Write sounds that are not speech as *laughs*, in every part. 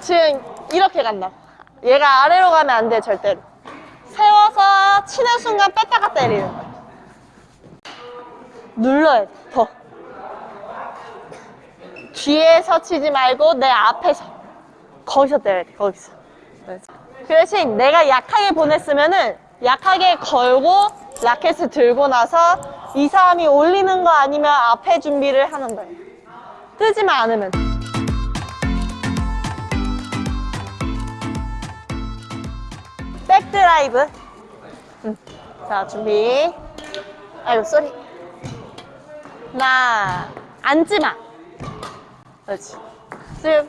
지금 이렇게 간다. 얘가 아래로 가면 안 돼, 절대로. 세워서 치는 순간 뺐다가 때리는 거야. 눌러야 돼, 더. 뒤에서 치지 말고 내 앞에서. 거기서 때려야 돼, 거기서. 그 대신 내가 약하게 보냈으면은 약하게 걸고 라켓을 들고 나서 이 사람이 올리는 거 아니면 앞에 준비를 하는 거예요. 뜨지만 않으면. Back drive. 음. 자, 준비. 아이고, sorry. 하나, 앉지 마. 그렇지. 지금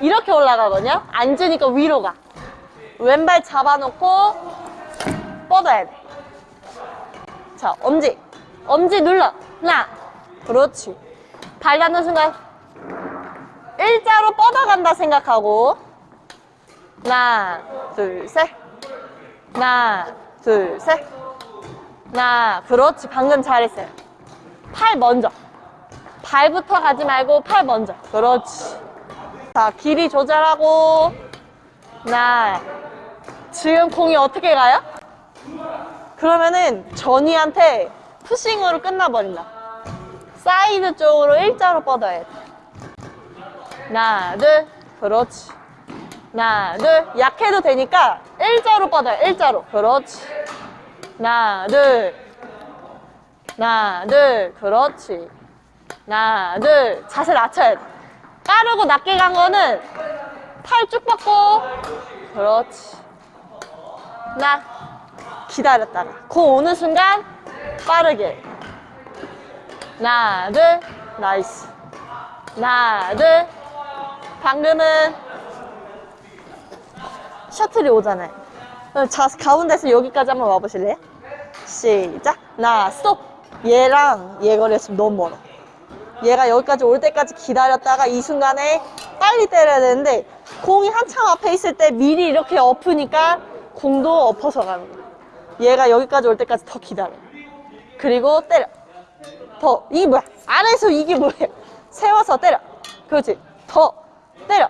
이렇게 올라가거든요? 앉으니까 위로 가. 왼발 잡아놓고 뻗어야 돼. 자, 엄지. 엄지 눌러. 하나. 그렇지. 발 닿는 순간 일자로 뻗어간다 생각하고 하나, 둘, 셋. 하나, 둘, 셋. 하나, 그렇지. 방금 잘했어요. 팔 먼저. 발부터 가지 말고 팔 먼저. 그렇지. 자, 길이 조절하고. 하나. 지금 공이 어떻게 가요? 그러면은 전위한테 pushing으로 끝나버린다. 사이드 쪽으로 일자로 뻗어야 돼. 하나, 둘. 그렇지. 하나, 둘. 약해도 되니까 일자로 뻗어요. 일자로. 그렇지. 하나, 둘. 하나, 둘. 그렇지. 하나, 둘. 자세 낮춰야 돼. 빠르고 낮게 간 거는 팔 쭉 뻗고. 그렇지. 하나. 기다렸다가. 공 오는 순간 빠르게. 하나, 둘. Nice. 하나, 둘. 방금은 셔틀이 오잖아요. 자, 가운데서 여기까지 한번 와보실래요? 시작. 하나, 스톱. 얘랑 얘 거리였으면 너무 멀어. 얘가 여기까지 올 때까지 기다렸다가 이 순간에 빨리 때려야 되는데 공이 한참 앞에 있을 때 미리 이렇게 엎으니까 공도 엎어서 가는 거야. 얘가 여기까지 올 때까지 더 기다려. 그리고 때려. 더. 이게 뭐야? 안에서 이게 뭐예요? 세워서 때려. 그렇지. 더. 때려.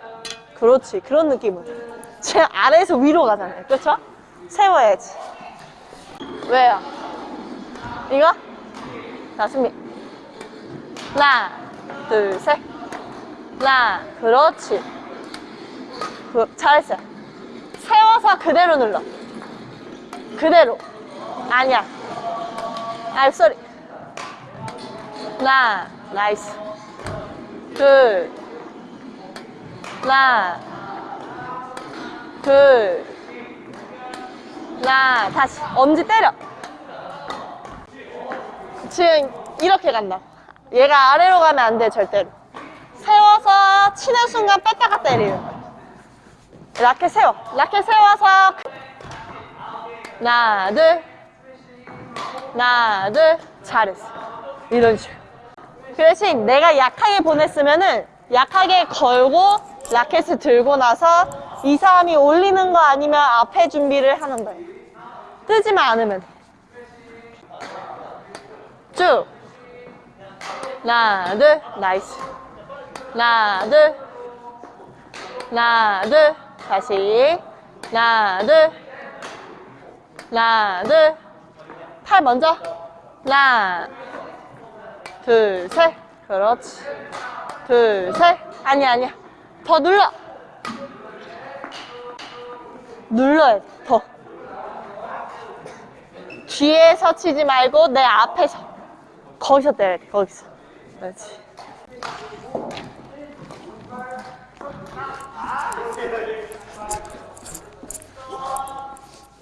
그렇지. 그런 느낌으로. 제 아래에서 위로 가잖아요. 그렇죠? 세워야지. 왜요? 이거? 자, 준비. 하나, 둘, 셋. 하나, 그렇지. 그, 잘했어요. 세워서 그대로 눌러. 그대로. 아니야. 아, sorry. 하나, nice. 둘. 하나, 둘. 하나, 다시. 엄지 때려. 지금 이렇게 간다. 얘가 아래로 가면 안 돼, 절대로. 세워서 치는 순간 뺐다가 때리는. 라켓 세워. 라켓 세워서. 하나, 둘. 하나, 둘. 잘했어. 이런 식으로. 그 대신 내가 약하게 보냈으면 은 약하게 걸고 라켓을 들고 나서 이 사람이 올리는 거 아니면 앞에 준비를 하는 거예요. 뜨지만 않으면 돼. 쭉. 하나, 둘. nice. 하나, 둘. 하나, 둘. 다시. 하나, 둘. 하나, 둘. 팔 먼저. 하나, 둘, 셋. 그렇지. 둘, 셋. 아니야, 아니야. 더 눌러. 눌러야 돼, 더. 뒤에서 치지 말고 내 앞에서. 거기서 때려야 돼, 거기서. 그렇지.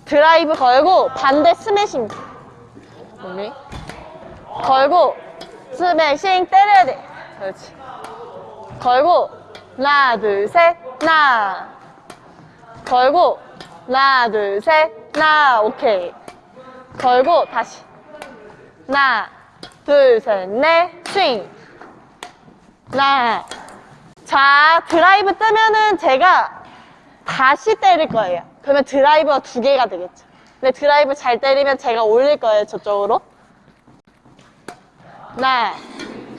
드라이브 걸고 반대 스매싱. 우리 걸고 스매싱 때려야 돼. 그렇지. 걸고 하나 둘셋 하나 걸고 하나 둘셋 하나 오케이. 걸고 다시. 하나 둘셋넷 스윙. 하나. 자 드라이브 뜨면은 제가 다시 때릴 거예요. 그러면 드라이버가 두 개가 되겠죠. 근데 드라이브 잘 때리면 제가 올릴 거예요 저쪽으로. 하나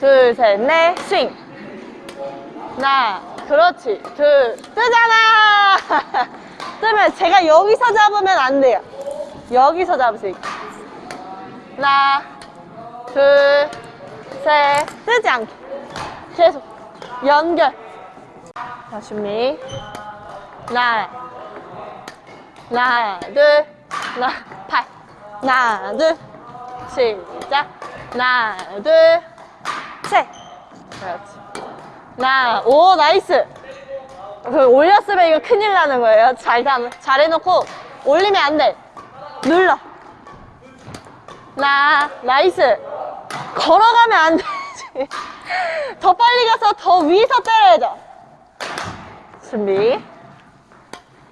둘셋넷 스윙. 하나 그렇지. 둘. 뜨잖아! *laughs* 뜨면 제가 여기서 잡으면 안 돼요. 여기서 잡으세요. 하나, 둘, 셋. 뜨지 않게. 계속. 연결. 자, 준비. 하나, 하나, 둘, 하나, 팔. 하나, 둘, 시작. 하나, 둘, 셋. 그렇지. 하나, 오, nice. 그 올렸으면 이거 큰일 나는 거예요. 잘, 담- 잘 해놓고 올리면 안 돼. 눌러. 나, nice. 걸어가면 안 되지. *laughs* 더 빨리 가서 더 위에서 때려야죠. 준비.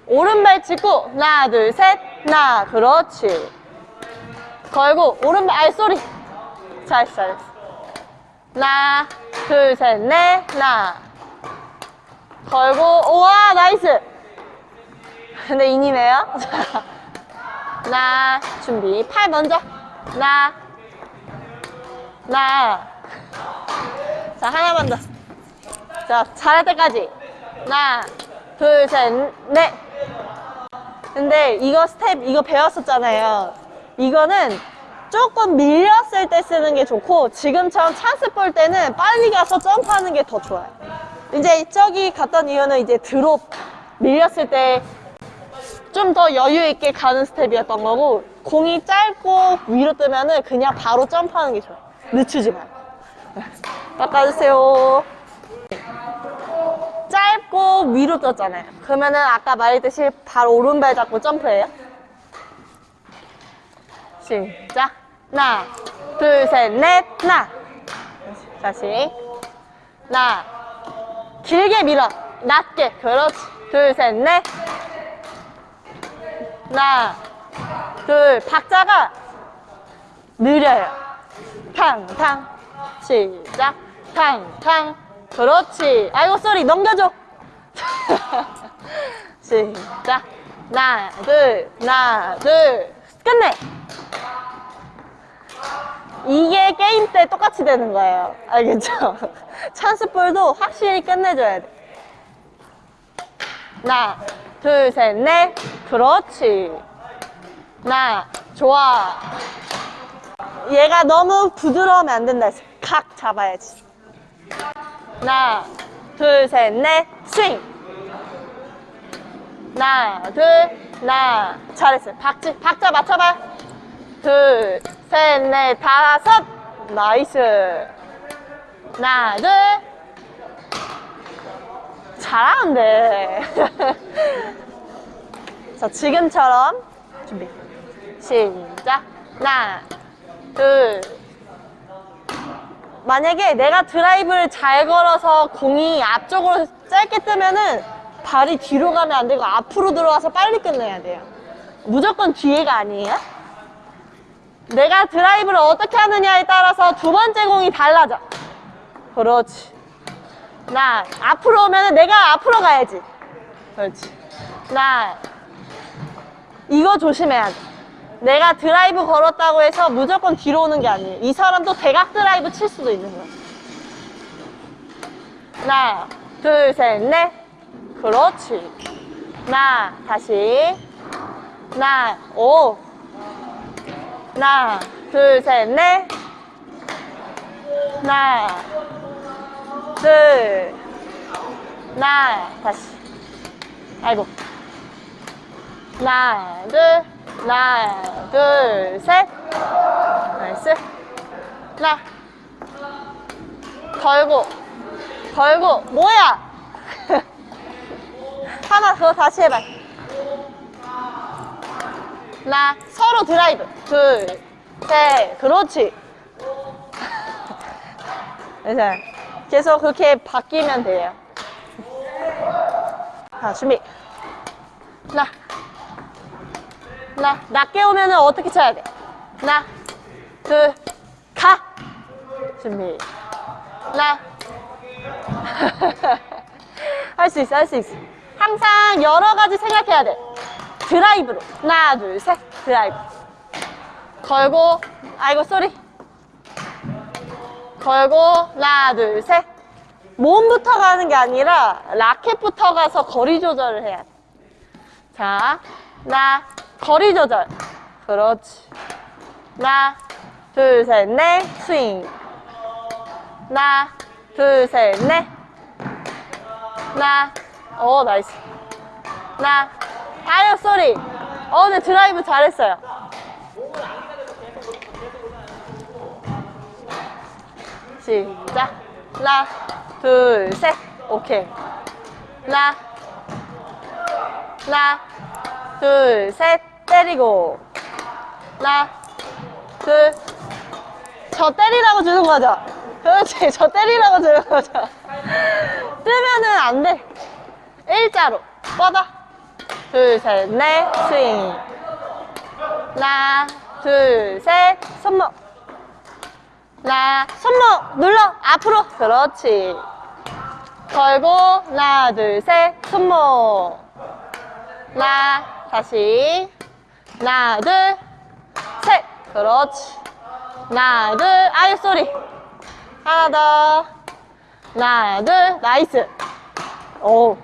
오른발 짚고, 하나, 둘, 셋, 하나, 그렇지. 걸고, 오른발, 아, sorry. 잘했어, 잘했어. 하나, 둘, 셋, 넷, 하나. 걸고, 우와, nice. 근데 인이네요. *laughs* 자, 하나, 준비. 팔 먼저. 하나, 하나. 자, 하나만 더. 자, 잘할 때까지. 하나, 둘, 셋, 넷. 근데 이거 스텝, 이거 배웠었잖아요. 이거는 조금 밀렸을 때 쓰는 게 좋고, 지금처럼 찬스 볼 때는 빨리 가서 점프하는 게 더 좋아요. 이제 저기 갔던 이유는 이제 드롭 밀렸을 때 좀 더 여유 있게 가는 스텝이었던 거고, 공이 짧고 위로 뜨면 은 그냥 바로 점프하는 게 좋아요. 늦추지 말고. 깎아주세요. 짧고 위로 떴잖아요. 그러면은 아까 말했듯이 바로 오른발 잡고 점프해요. 시작. 하나, 둘, 셋, 넷, 하나. 다시. 하나. 길게 밀어. 낮게. 그렇지. 둘, 셋, 넷. 하나, 둘. 박자가 느려요. 탕탕. 시작. 탕탕. 그렇지. 아이고, sorry. 넘겨줘. *laughs* 시작. 하나, 둘, 하나, 둘. 끝내. 이게 게임 때 똑같이 되는 거예요. 알겠죠? *laughs* 찬스볼도 확실히 끝내줘야 돼. 하나, 둘, 셋, 넷. 그렇지. 하나, 좋아. 얘가 너무 부드러우면 안 된다 했어. 각 잡아야지. 하나, 둘, 셋, 넷, 스윙. 하나, 둘, 하나. 잘했어요. 박지, 박자 맞춰봐. 둘, 셋, 넷, 다섯. nice. 하나, 둘. 잘하는데. *laughs* 자, 지금처럼 준비. 시작. 하나, 둘. 만약에 내가 드라이브를 잘 걸어서 공이 앞쪽으로 짧게 뜨면은 발이 뒤로 가면 안 되고 앞으로 들어와서 빨리 끝내야 돼요. 무조건 뒤에가 아니에요. 내가 드라이브를 어떻게 하느냐에 따라서 두 번째 공이 달라져. 그렇지. 나 앞으로 오면은 내가 앞으로 가야지. 그렇지. 나 이거 조심해야 돼. 내가 드라이브 걸었다고 해서 무조건 뒤로 오는 게 아니에요. 이 사람도 대각 드라이브 칠 수도 있는 거야. 하나, 둘, 셋, 넷. 그렇지. 하나, 다시. 하나, 오. 하나, 둘, 셋, 넷. 하나, 둘. 하나, 다시. 아이고. 하나, 둘, 하나, 둘, 셋. 나이스. 하나. 걸고, 걸고, 뭐야? *laughs* 하나, 그거 다시 해봐. 하나, 서로 드라이브. 둘, 셋, 그렇지. *laughs* 그래서 계속 그렇게 바뀌면 돼요. 자, 준비. 하나. 하나, 낮게 오면은 어떻게 쳐야 돼? 하나, 둘, 가! 준비. 하나. *laughs* 할 수 있어, 할 수 있어. 항상 여러 가지 생각해야 돼. 드라이브로. 하나, 둘, 셋. 드라이브. 걸고, 아이고, sorry. 걸고, 하나, 둘, 셋. 몸부터가 하는 게 아니라 라켓부터 가서 거리 조절을 해야 돼. 자, 나 거리 조절. 그렇지. 하나, 둘, 셋, 넷, 스윙. 하나, 둘, 셋, 넷. 하나, 어, nice. 하나, 아유, sorry. 어, 네, 드라이브 잘했어요. 시작. 하나, 둘, 셋. 오케이. 하나, 하나, 둘, 셋. 때리고. 하나, 둘. 저 때리라고 주는 거죠? 그렇지. 저 때리라고 주는 거죠. 뜨면은 안 돼. 일자로. 뻗어. 둘, 셋, 넷. 스윙. 하나, 둘, 셋. 손목. 하나, 손목 눌러. 앞으로. 그렇지. 걸고. 하나, 둘, 셋. 손목. 하나, 다시. 하나, 둘, 셋. 그렇지. 하나, 둘, 아유, sorry. 하나 더. 하나, 둘, nice. 오.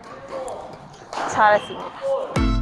잘했습니다.